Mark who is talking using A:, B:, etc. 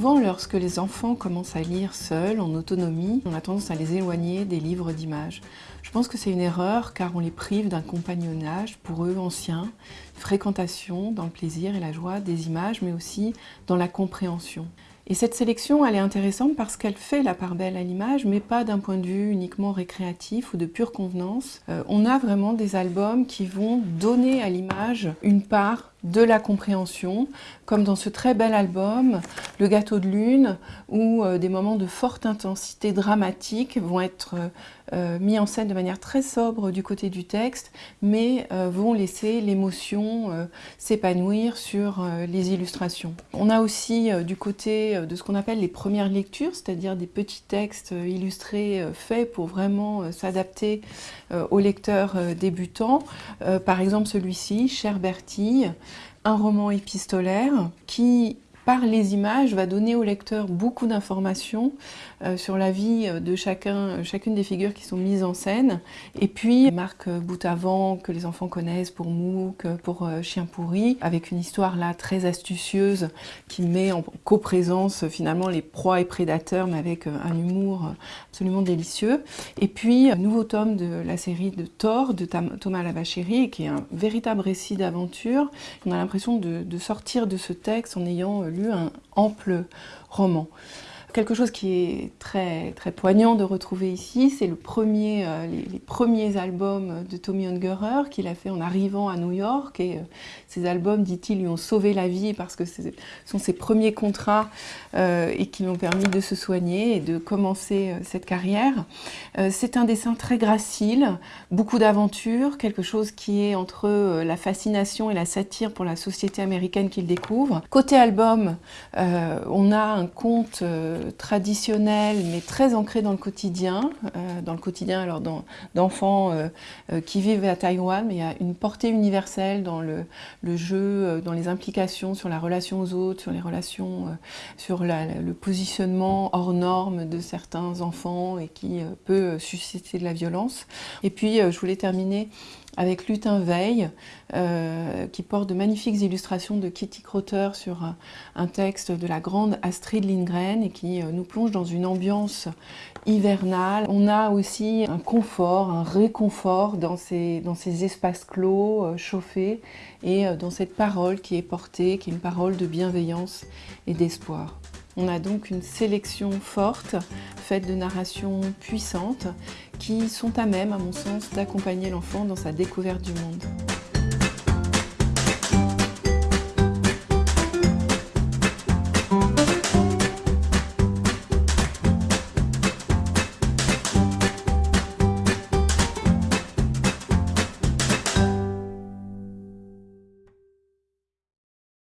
A: Souvent, lorsque les enfants commencent à lire seuls, en autonomie, on a tendance à les éloigner des livres d'images. Je pense que c'est une erreur car on les prive d'un compagnonnage pour eux ancien, fréquentation dans le plaisir et la joie des images, mais aussi dans la compréhension. Et cette sélection, elle est intéressante parce qu'elle fait la part belle à l'image, mais pas d'un point de vue uniquement récréatif ou de pure convenance. Euh, on a vraiment des albums qui vont donner à l'image une part de la compréhension, comme dans ce très bel album, Le gâteau de lune, où euh, des moments de forte intensité dramatique vont être euh, mis en scène de manière très sobre du côté du texte, mais euh, vont laisser l'émotion s'épanouir sur les illustrations. On a aussi du côté de ce qu'on appelle les premières lectures, c'est-à-dire des petits textes illustrés faits pour vraiment s'adapter aux lecteurs débutants. par exemple celui-ci, Cher Bertille, un roman épistolaire qui par les images, va donner au lecteur beaucoup d'informations euh, sur la vie de chacun, euh, chacune des figures qui sont mises en scène. Et puis, marque bout avant que les enfants connaissent pour Mouk, pour euh, Chien pourri, avec une histoire là très astucieuse qui met en coprésence finalement les proies et prédateurs, mais avec un humour absolument délicieux. Et puis, un nouveau tome de la série de Thor de Thomas Lavachéry, qui est un véritable récit d'aventure. On a l'impression de sortir de ce texte en ayant lu un ample roman. Quelque chose qui est très, très poignant de retrouver ici, c'est le premier, euh, les, premiers albums de Tommy Ungerer qu'il a fait en arrivant à New York. Et euh, ces albums, dit-il, lui ont sauvé la vie parce que ce sont ses premiers contrats euh, et qui lui ont permis de se soigner et de commencer cette carrière. c'est un dessin très gracile, beaucoup d'aventures, quelque chose qui est entre la fascination et la satire pour la société américaine qu'il découvre. Côté album, on a un conte traditionnel, mais très ancré dans le quotidien, euh, dans le quotidien alors d'enfants euh, euh, qui vivent à Taïwan, mais il y a une portée universelle dans le, jeu, dans les implications sur la relation aux autres, sur les relations, sur le positionnement hors norme de certains enfants et qui peut susciter de la violence. Et puis, je voulais terminer avec Lutin Veil, euh, qui porte de magnifiques illustrations de Kitty Crotter sur un, texte de la grande Astrid Lindgren et qui euh, nous plonge dans une ambiance hivernale. On a aussi un confort, un réconfort dans ces, dans ces espaces clos, euh, chauffés, et dans cette parole qui est portée, qui est une parole de bienveillance et d'espoir. On a donc une sélection forte, faite de narrations puissantes, qui sont à même, à mon sens, d'accompagner l'enfant dans sa découverte du monde.